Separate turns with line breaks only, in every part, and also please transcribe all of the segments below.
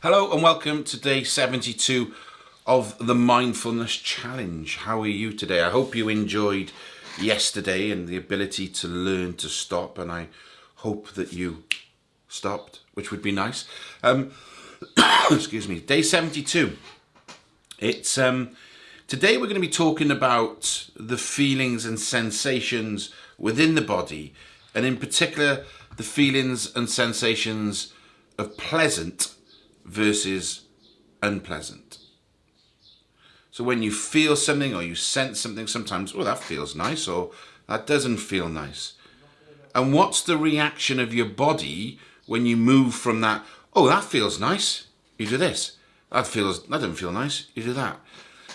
Hello and welcome to day 72 of the Mindfulness Challenge. How are you today? I hope you enjoyed yesterday and the ability to learn to stop and I hope that you stopped, which would be nice. Um, excuse me, day 72. It's um, today we're going to be talking about the feelings and sensations within the body and in particular the feelings and sensations of pleasant versus unpleasant. So when you feel something or you sense something, sometimes, oh, that feels nice or that doesn't feel nice. And what's the reaction of your body when you move from that, oh, that feels nice, you do this. That feels, that doesn't feel nice, you do that.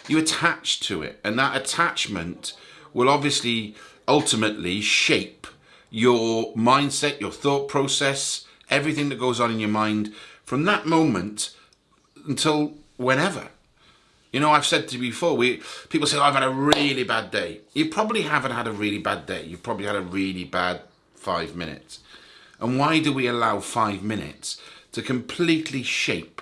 You attach to it. And that attachment will obviously ultimately shape your mindset, your thought process, everything that goes on in your mind from that moment until whenever. You know, I've said to you before, we people say, oh, I've had a really bad day. You probably haven't had a really bad day. You've probably had a really bad five minutes. And why do we allow five minutes to completely shape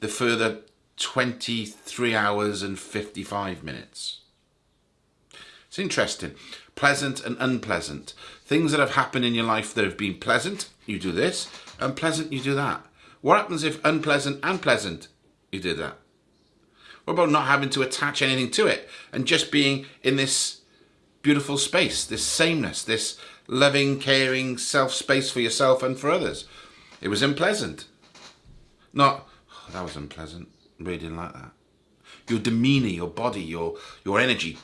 the further 23 hours and 55 minutes? It's interesting. Pleasant and unpleasant. Things that have happened in your life that have been pleasant, you do this. Unpleasant, you do that. What happens if unpleasant and pleasant, you did that? What about not having to attach anything to it and just being in this beautiful space, this sameness, this loving, caring self space for yourself and for others? It was unpleasant. Not, oh, that was unpleasant. Really didn't like that. Your demeanor, your body, your, your energy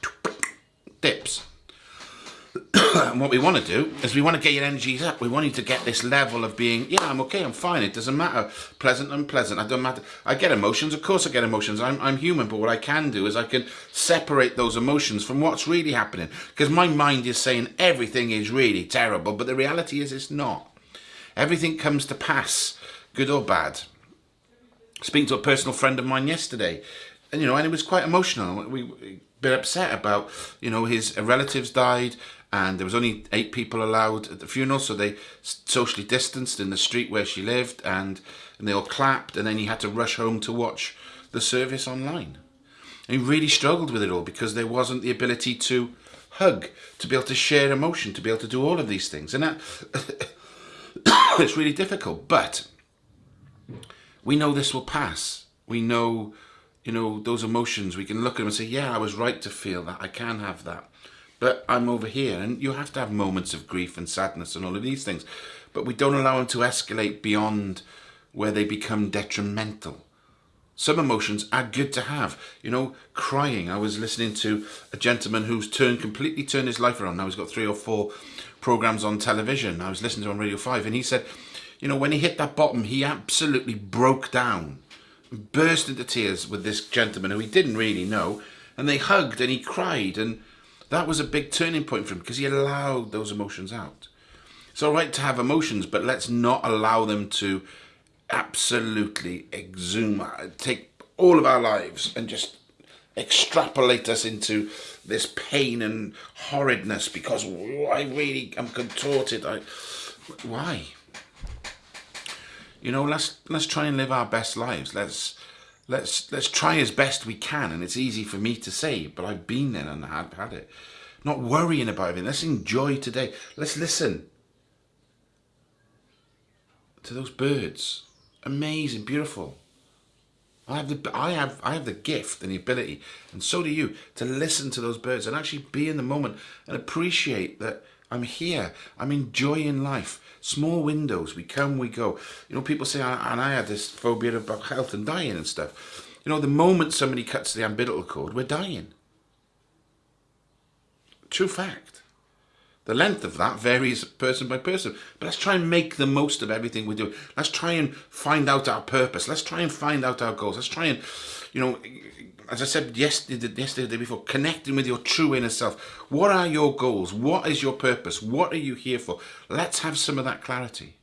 dips. And what we want to do is we want to get your energies up. We want you to get this level of being, yeah, I'm okay, I'm fine. It doesn't matter. Pleasant, unpleasant. I don't matter. I get emotions. Of course I get emotions. I'm, I'm human. But what I can do is I can separate those emotions from what's really happening. Because my mind is saying everything is really terrible. But the reality is it's not. Everything comes to pass, good or bad. Speaking to a personal friend of mine yesterday, and you know, and it was quite emotional. We, we been upset about, you know, his uh, relatives died and there was only eight people allowed at the funeral, so they socially distanced in the street where she lived, and, and they all clapped, and then he had to rush home to watch the service online. And he really struggled with it all because there wasn't the ability to hug, to be able to share emotion, to be able to do all of these things, and that it's really difficult. But we know this will pass. We know, you know, those emotions. We can look at them and say, "Yeah, I was right to feel that. I can have that." But I'm over here. And you have to have moments of grief and sadness and all of these things. But we don't allow them to escalate beyond where they become detrimental. Some emotions are good to have. You know, crying. I was listening to a gentleman who's turned completely turned his life around. Now he's got three or four programs on television. I was listening to on Radio 5 and he said, you know, when he hit that bottom, he absolutely broke down, burst into tears with this gentleman who he didn't really know. And they hugged and he cried and that was a big turning point for him because he allowed those emotions out. It's all right to have emotions, but let's not allow them to absolutely exhume, uh, take all of our lives and just extrapolate us into this pain and horridness because I really am contorted. I, why? You know, let's let's try and live our best lives. Let's let's let's try as best we can and it's easy for me to say but I've been there and had had it. Not worrying about it. Let's enjoy today. Let's listen to those birds. Amazing beautiful. I have the I have I have the gift and the ability and so do you to listen to those birds and actually be in the moment and appreciate that I'm here I'm enjoying life small windows. We come, we go. You know, people say, and I had this phobia about health and dying and stuff. You know, the moment somebody cuts the umbilical cord, we're dying. True fact. The length of that varies person by person. But let's try and make the most of everything we do. Let's try and find out our purpose. Let's try and find out our goals. Let's try and, you know, as I said yesterday, yesterday, the day before, connecting with your true inner self. What are your goals? What is your purpose? What are you here for? Let's have some of that clarity.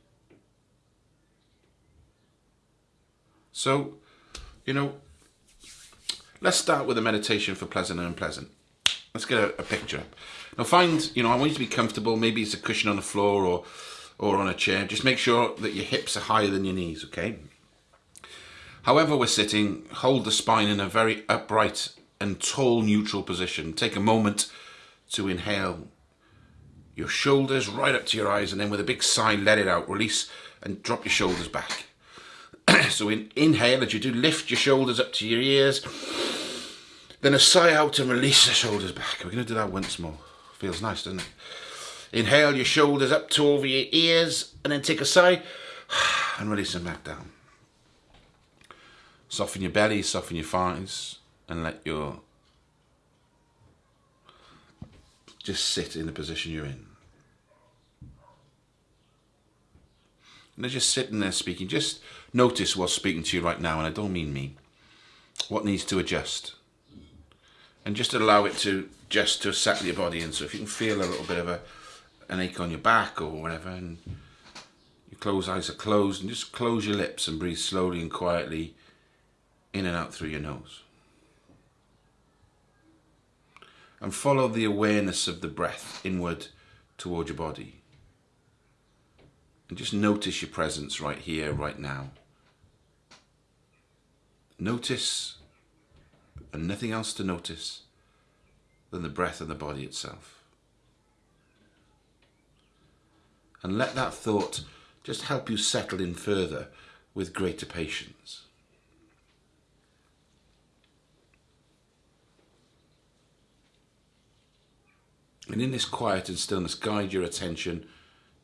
So, you know, let's start with a meditation for pleasant and unpleasant. Let's get a, a picture. Now find, you know, I want you to be comfortable. Maybe it's a cushion on the floor or, or on a chair. Just make sure that your hips are higher than your knees, okay? However we're sitting, hold the spine in a very upright and tall neutral position. Take a moment to inhale your shoulders right up to your eyes and then with a big sigh let it out. Release and drop your shoulders back. so in, inhale as you do, lift your shoulders up to your ears. Then a sigh out and release the shoulders back. We're going to do that once more. Feels nice, doesn't it? Inhale your shoulders up to over your ears and then take a sigh and release them back down. Soften your belly, soften your thighs, and let your just sit in the position you're in. And they're just sitting there speaking. Just notice what's speaking to you right now, and I don't mean me. What needs to adjust? And just allow it to just to settle your body in. So if you can feel a little bit of a an ache on your back or whatever, and your closed eyes are closed, and just close your lips and breathe slowly and quietly in and out through your nose. And follow the awareness of the breath inward toward your body. And just notice your presence right here, right now. Notice, and nothing else to notice than the breath and the body itself. And let that thought just help you settle in further with greater patience. And in this quiet and stillness, guide your attention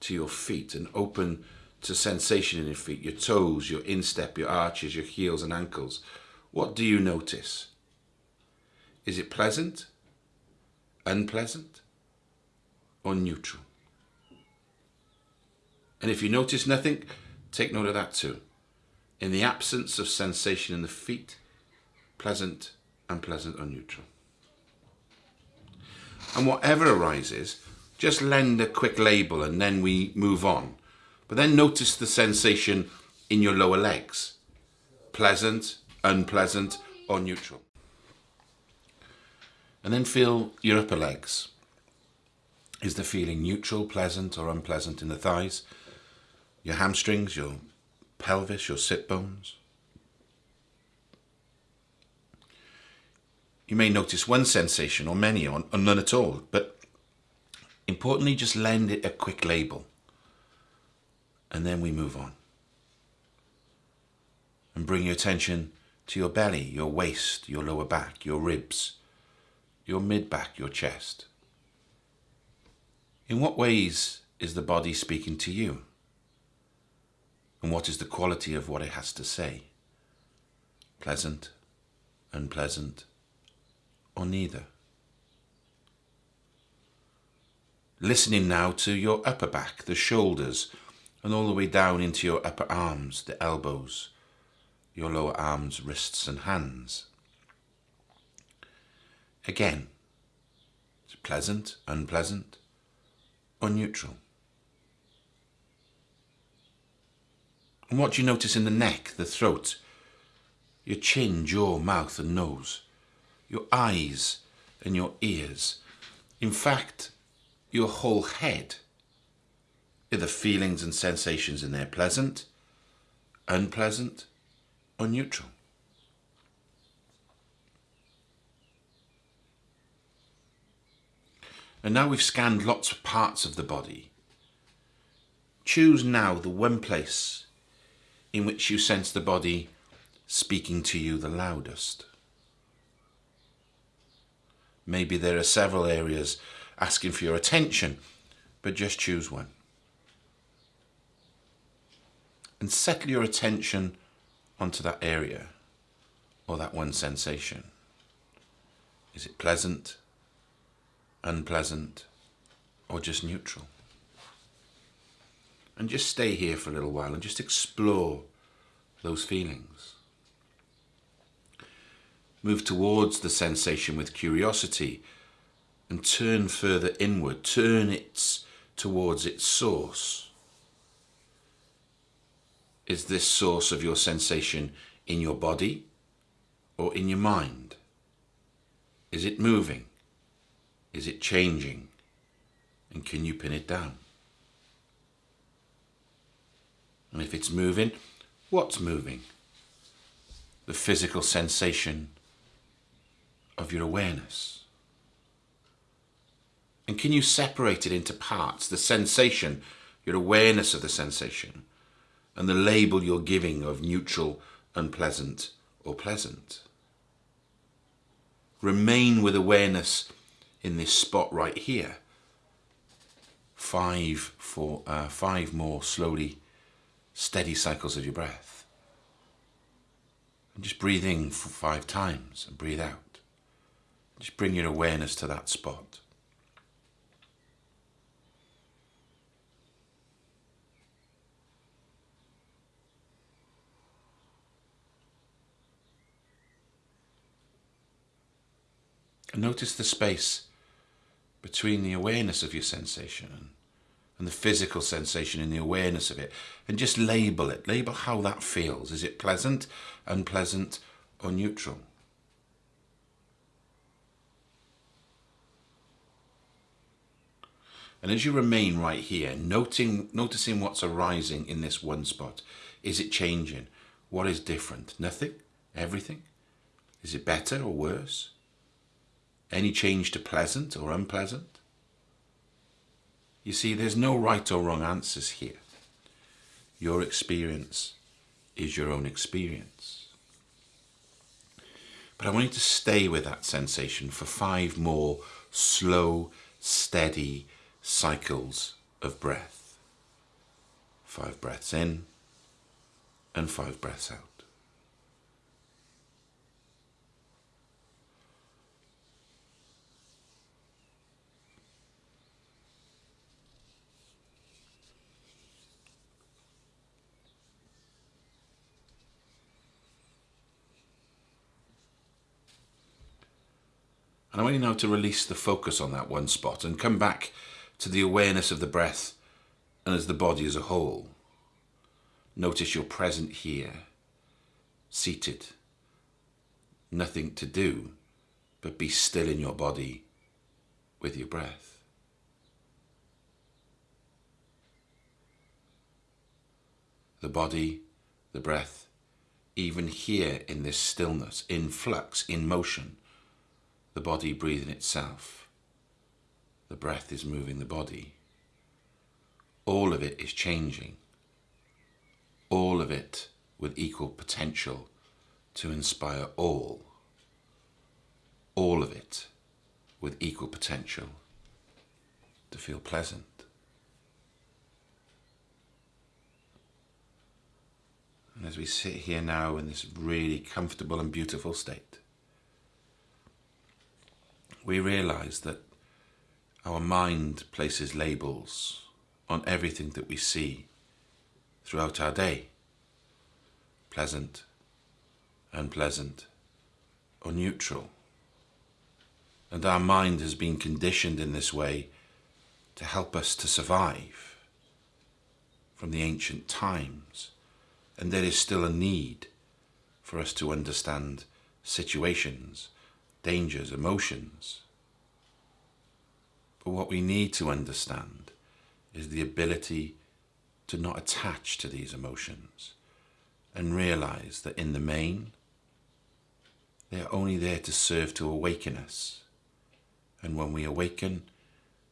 to your feet and open to sensation in your feet, your toes, your instep, your arches, your heels and ankles. What do you notice? Is it pleasant, unpleasant, or neutral? And if you notice nothing, take note of that too. In the absence of sensation in the feet, pleasant, unpleasant, or neutral. And whatever arises, just lend a quick label and then we move on. But then notice the sensation in your lower legs. Pleasant, unpleasant, or neutral. And then feel your upper legs. Is the feeling neutral, pleasant, or unpleasant in the thighs? Your hamstrings, your pelvis, your sit bones? You may notice one sensation or many or, none at all, but importantly, just lend it a quick label. And then we move on. And bring your attention to your belly, your waist, your lower back, your ribs, your mid back, your chest. In what ways is the body speaking to you? And what is the quality of what it has to say? Pleasant, unpleasant, or neither. Listening now to your upper back, the shoulders, and all the way down into your upper arms, the elbows, your lower arms, wrists, and hands. Again, it's pleasant, unpleasant, or neutral. And what do you notice in the neck, the throat, your chin, jaw, mouth, and nose? Your eyes and your ears. In fact, your whole head. Are the feelings and sensations in there pleasant, unpleasant, or neutral? And now we've scanned lots of parts of the body. Choose now the one place in which you sense the body speaking to you the loudest. Maybe there are several areas asking for your attention, but just choose one. And settle your attention onto that area or that one sensation. Is it pleasant, unpleasant, or just neutral? And just stay here for a little while and just explore those feelings. Move towards the sensation with curiosity and turn further inward. Turn it towards its source. Is this source of your sensation in your body or in your mind? Is it moving? Is it changing? And can you pin it down? And if it's moving, what's moving? the physical sensation of your awareness? And can you separate it into parts, the sensation, your awareness of the sensation, and the label you're giving of neutral, unpleasant, or pleasant? Remain with awareness in this spot right here. Five, for, uh, five more slowly steady cycles of your breath. And just breathe in for five times and breathe out. Just bring your awareness to that spot. And notice the space between the awareness of your sensation and the physical sensation and the awareness of it. And just label it. Label how that feels. Is it pleasant, unpleasant, or neutral? And as you remain right here, noting, noticing what's arising in this one spot, is it changing? What is different? Nothing? Everything? Is it better or worse? Any change to pleasant or unpleasant? You see, there's no right or wrong answers here. Your experience is your own experience. But I want you to stay with that sensation for five more slow, steady cycles of breath. Five breaths in and five breaths out. And I want you now to release the focus on that one spot and come back to the awareness of the breath and as the body as a whole. Notice you're present here, seated. Nothing to do but be still in your body with your breath. The body, the breath, even here in this stillness, in flux, in motion, the body breathing itself. The breath is moving the body. All of it is changing. All of it with equal potential to inspire all. All of it with equal potential to feel pleasant. And as we sit here now in this really comfortable and beautiful state, we realize that our mind places labels on everything that we see throughout our day. Pleasant, unpleasant, or neutral. And our mind has been conditioned in this way to help us to survive from the ancient times. And there is still a need for us to understand situations dangers, emotions. But what we need to understand is the ability to not attach to these emotions and realize that in the main, they are only there to serve to awaken us. And when we awaken,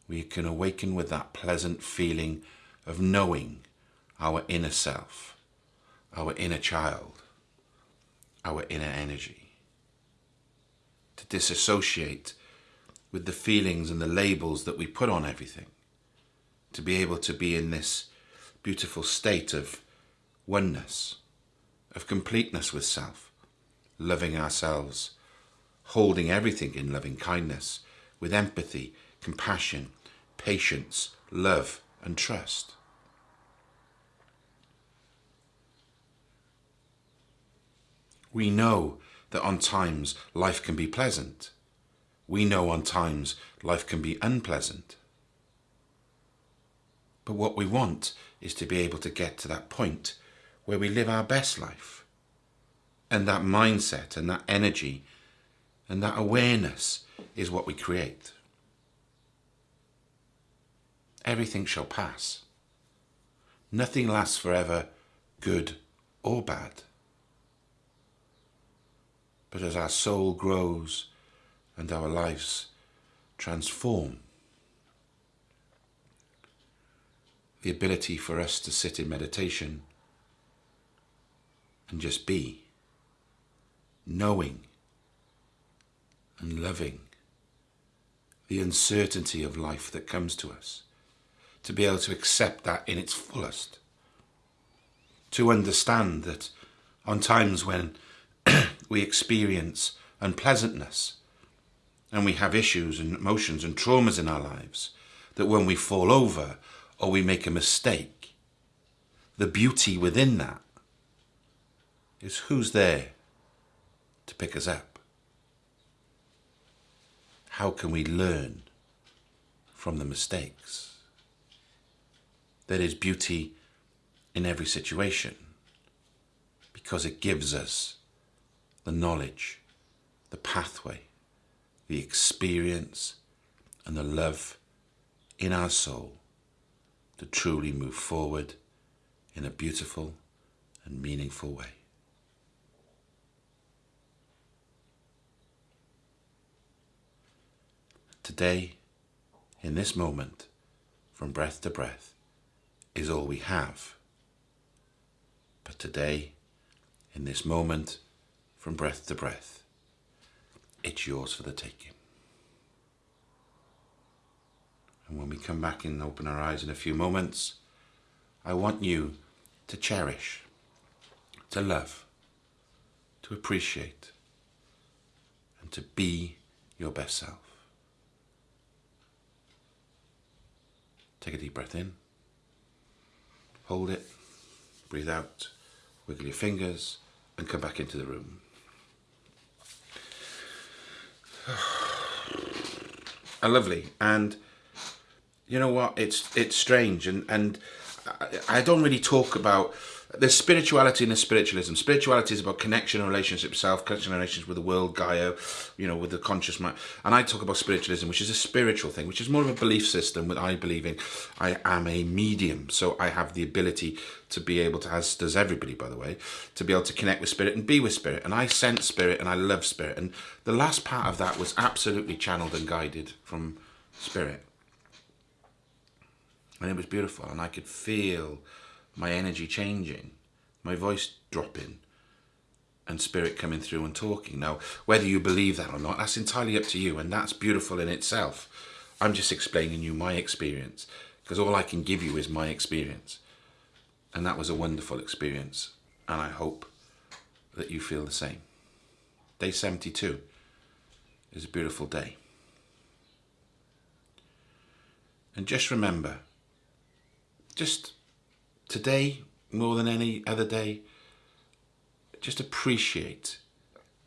we can awaken with that pleasant feeling of knowing our inner self, our inner child, our inner energy to disassociate with the feelings and the labels that we put on everything, to be able to be in this beautiful state of oneness, of completeness with self, loving ourselves, holding everything in loving kindness, with empathy, compassion, patience, love, and trust. We know that on times life can be pleasant. We know on times life can be unpleasant. But what we want is to be able to get to that point where we live our best life. And that mindset and that energy and that awareness is what we create. Everything shall pass. Nothing lasts forever, good or bad. but as our soul grows and our lives transform. The ability for us to sit in meditation and just be, knowing and loving the uncertainty of life that comes to us, to be able to accept that in its fullest, to understand that on times when we experience unpleasantness and we have issues and emotions and traumas in our lives, that when we fall over or we make a mistake, the beauty within that is who's there to pick us up. How can we learn from the mistakes? There is beauty in every situation because it gives us the knowledge, the pathway, the experience and the love in our soul to truly move forward in a beautiful and meaningful way. Today, in this moment, from breath to breath, is all we have. But today, in this moment, from breath to breath, it's yours for the taking. And when we come back and open our eyes in a few moments, I want you to cherish, to love, to appreciate, and to be your best self. Take a deep breath in. Hold it. Breathe out. Wiggle your fingers and come back into the room. Are lovely. And you know what? It's it's strange and and I, I don't really talk about there's spirituality and there's spiritualism. Spirituality is about connection and relationship self, connection and relations with the world, Gaia, you know, with the conscious mind. And I talk about spiritualism, which is a spiritual thing, which is more of a belief system that I believe in. I am a medium, so I have the ability to be able to, as does everybody, by the way, to be able to connect with spirit and be with spirit. And I sense spirit and I love spirit. And the last part of that was absolutely channeled and guided from spirit. And it was beautiful. And I could feel my energy changing, my voice dropping, and spirit coming through and talking. Now, whether you believe that or not, that's entirely up to you, and that's beautiful in itself. I'm just explaining you my experience, because all I can give you is my experience. And that was a wonderful experience, and I hope that you feel the same. Day 72 is a beautiful day. And just remember, just today, more than any other day, just appreciate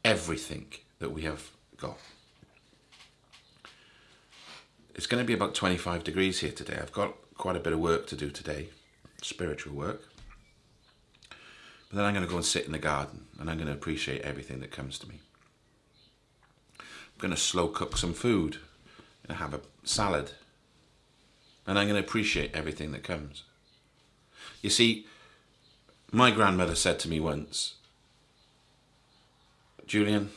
everything that we have got. It's going to be about 25 degrees here today. I've got quite a bit of work to do today, spiritual work. But then I'm going to go and sit in the garden and I'm going to appreciate everything that comes to me. I'm going to slow cook some food and have a salad. And I'm going to appreciate everything that comes. You see, my grandmother said to me once, Julian,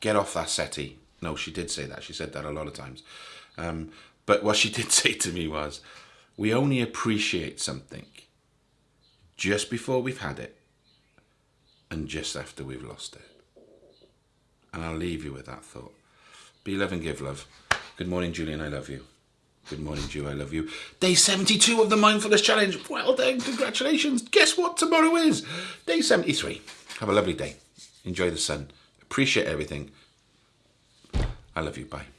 get off that settee. No, she did say that. She said that a lot of times. Um, but what she did say to me was, we only appreciate something just before we've had it and just after we've lost it. And I'll leave you with that thought. Be love and give love. Good morning, Julian. I love you. Good morning, Jew. I love you. Day 72 of the Mindfulness Challenge. Well done. Congratulations. Guess what tomorrow is? Day 73. Have a lovely day. Enjoy the sun. Appreciate everything. I love you. Bye.